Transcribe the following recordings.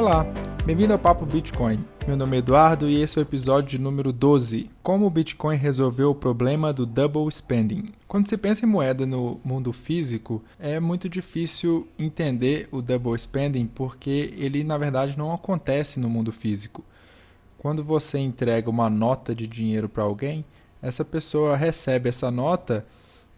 Olá, bem-vindo ao Papo Bitcoin. Meu nome é Eduardo e esse é o episódio número 12. Como o Bitcoin resolveu o problema do double spending. Quando se pensa em moeda no mundo físico, é muito difícil entender o double spending porque ele na verdade não acontece no mundo físico. Quando você entrega uma nota de dinheiro para alguém, essa pessoa recebe essa nota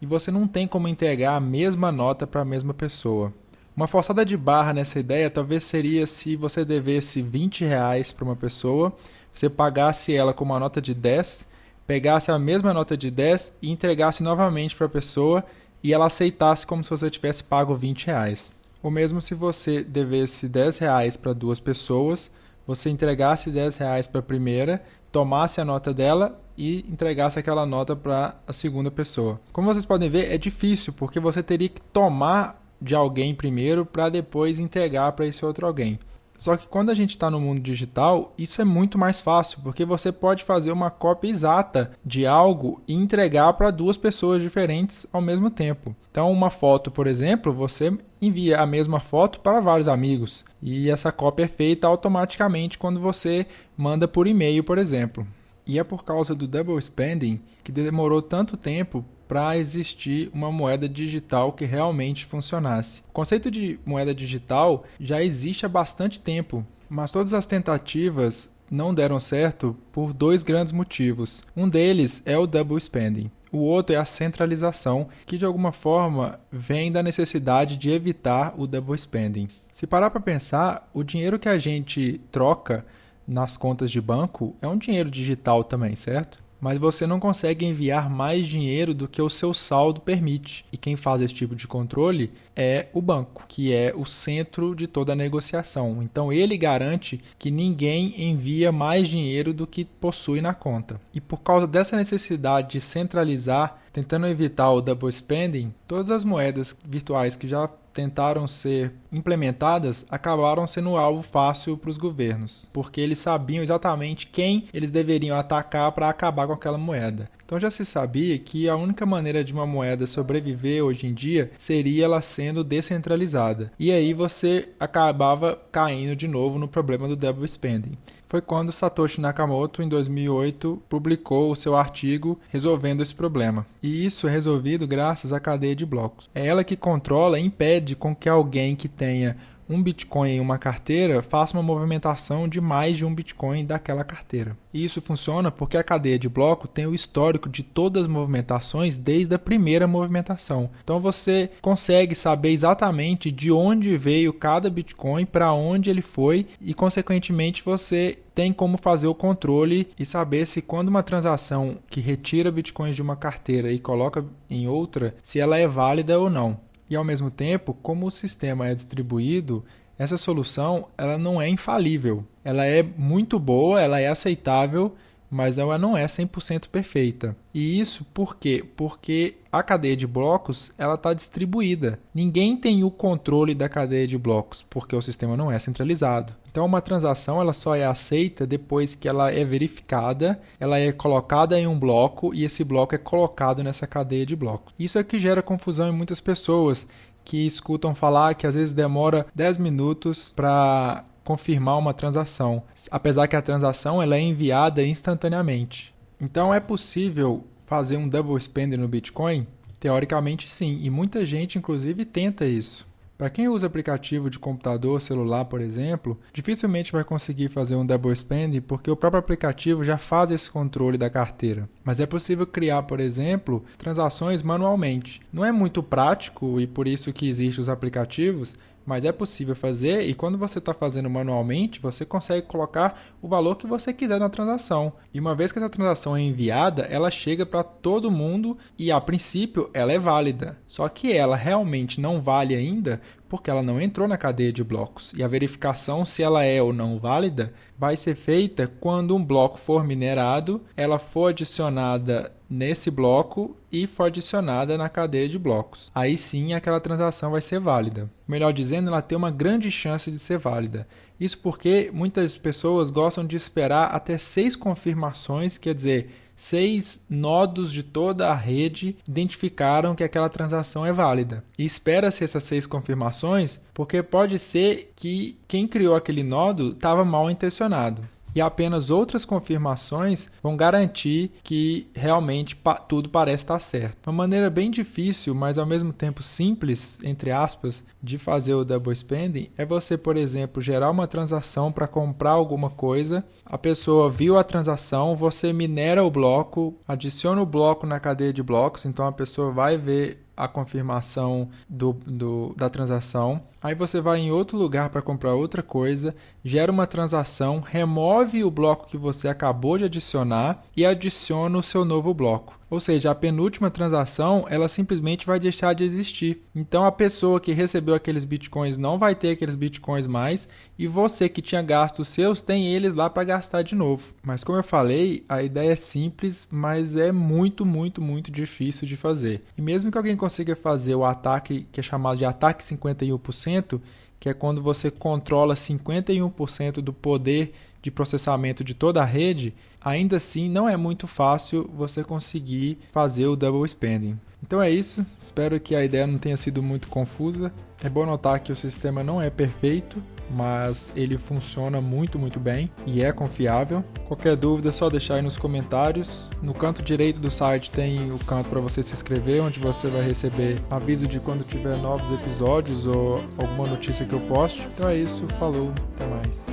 e você não tem como entregar a mesma nota para a mesma pessoa. Uma forçada de barra nessa ideia talvez seria se você devesse 20 reais para uma pessoa, você pagasse ela com uma nota de 10, pegasse a mesma nota de 10 e entregasse novamente para a pessoa e ela aceitasse como se você tivesse pago 20 reais. Ou mesmo se você devesse 10 reais para duas pessoas, você entregasse 10 reais para a primeira, tomasse a nota dela e entregasse aquela nota para a segunda pessoa. Como vocês podem ver, é difícil porque você teria que tomar de alguém primeiro para depois entregar para esse outro alguém. Só que quando a gente está no mundo digital, isso é muito mais fácil, porque você pode fazer uma cópia exata de algo e entregar para duas pessoas diferentes ao mesmo tempo. Então, uma foto, por exemplo, você envia a mesma foto para vários amigos e essa cópia é feita automaticamente quando você manda por e-mail, por exemplo. E é por causa do double spending que demorou tanto tempo para existir uma moeda digital que realmente funcionasse. O conceito de moeda digital já existe há bastante tempo, mas todas as tentativas não deram certo por dois grandes motivos. Um deles é o double spending. O outro é a centralização, que de alguma forma vem da necessidade de evitar o double spending. Se parar para pensar, o dinheiro que a gente troca nas contas de banco é um dinheiro digital também, certo? Mas você não consegue enviar mais dinheiro do que o seu saldo permite. E quem faz esse tipo de controle é o banco, que é o centro de toda a negociação. Então ele garante que ninguém envia mais dinheiro do que possui na conta. E por causa dessa necessidade de centralizar, tentando evitar o double spending, todas as moedas virtuais que já tentaram ser implementadas acabaram sendo alvo fácil para os governos, porque eles sabiam exatamente quem eles deveriam atacar para acabar com aquela moeda. Então já se sabia que a única maneira de uma moeda sobreviver hoje em dia seria ela sendo descentralizada. E aí você acabava caindo de novo no problema do double spending foi quando Satoshi Nakamoto, em 2008, publicou o seu artigo resolvendo esse problema. E isso é resolvido graças à cadeia de blocos. É ela que controla e impede com que alguém que tenha um Bitcoin em uma carteira faça uma movimentação de mais de um Bitcoin daquela carteira. E isso funciona porque a cadeia de bloco tem o histórico de todas as movimentações desde a primeira movimentação. Então você consegue saber exatamente de onde veio cada Bitcoin, para onde ele foi e, consequentemente, você tem como fazer o controle e saber se quando uma transação que retira bitcoins de uma carteira e coloca em outra, se ela é válida ou não. E ao mesmo tempo, como o sistema é distribuído, essa solução ela não é infalível. Ela é muito boa, ela é aceitável, mas ela não é 100% perfeita. E isso por quê? Porque a cadeia de blocos ela está distribuída. Ninguém tem o controle da cadeia de blocos, porque o sistema não é centralizado. Então, uma transação ela só é aceita depois que ela é verificada, ela é colocada em um bloco e esse bloco é colocado nessa cadeia de blocos. Isso é que gera confusão em muitas pessoas que escutam falar que às vezes demora 10 minutos para confirmar uma transação, apesar que a transação ela é enviada instantaneamente. Então é possível fazer um double spend no Bitcoin? Teoricamente sim, e muita gente inclusive tenta isso. Para quem usa aplicativo de computador, celular, por exemplo, dificilmente vai conseguir fazer um double spend porque o próprio aplicativo já faz esse controle da carteira. Mas é possível criar, por exemplo, transações manualmente. Não é muito prático e por isso que existem os aplicativos, mas é possível fazer e quando você está fazendo manualmente, você consegue colocar o valor que você quiser na transação. E uma vez que essa transação é enviada, ela chega para todo mundo e a princípio ela é válida. Só que ela realmente não vale ainda porque ela não entrou na cadeia de blocos. E a verificação se ela é ou não válida vai ser feita quando um bloco for minerado, ela for adicionada nesse bloco e for adicionada na cadeia de blocos. Aí sim aquela transação vai ser válida. Melhor dizendo, ela tem uma grande chance de ser válida. Isso porque muitas pessoas gostam de esperar até seis confirmações, quer dizer, seis nodos de toda a rede identificaram que aquela transação é válida. E espera-se essas seis confirmações, porque pode ser que quem criou aquele nodo estava mal intencionado e apenas outras confirmações vão garantir que realmente tudo parece estar certo. Uma maneira bem difícil, mas ao mesmo tempo simples, entre aspas, de fazer o double spending é você, por exemplo, gerar uma transação para comprar alguma coisa, a pessoa viu a transação, você minera o bloco, adiciona o bloco na cadeia de blocos, então a pessoa vai ver a confirmação do, do, da transação. Aí você vai em outro lugar para comprar outra coisa, gera uma transação, remove o bloco que você acabou de adicionar e adiciona o seu novo bloco. Ou seja, a penúltima transação, ela simplesmente vai deixar de existir. Então a pessoa que recebeu aqueles bitcoins não vai ter aqueles bitcoins mais e você que tinha gastos seus tem eles lá para gastar de novo. Mas como eu falei, a ideia é simples, mas é muito, muito, muito difícil de fazer. E mesmo que alguém consiga fazer o ataque que é chamado de ataque 51%, que é quando você controla 51% do poder de processamento de toda a rede, ainda assim não é muito fácil você conseguir fazer o double spending. Então é isso, espero que a ideia não tenha sido muito confusa. É bom notar que o sistema não é perfeito, mas ele funciona muito, muito bem e é confiável. Qualquer dúvida é só deixar aí nos comentários. No canto direito do site tem o canto para você se inscrever, onde você vai receber aviso de quando tiver novos episódios ou alguma notícia que eu poste. Então é isso, falou, até mais.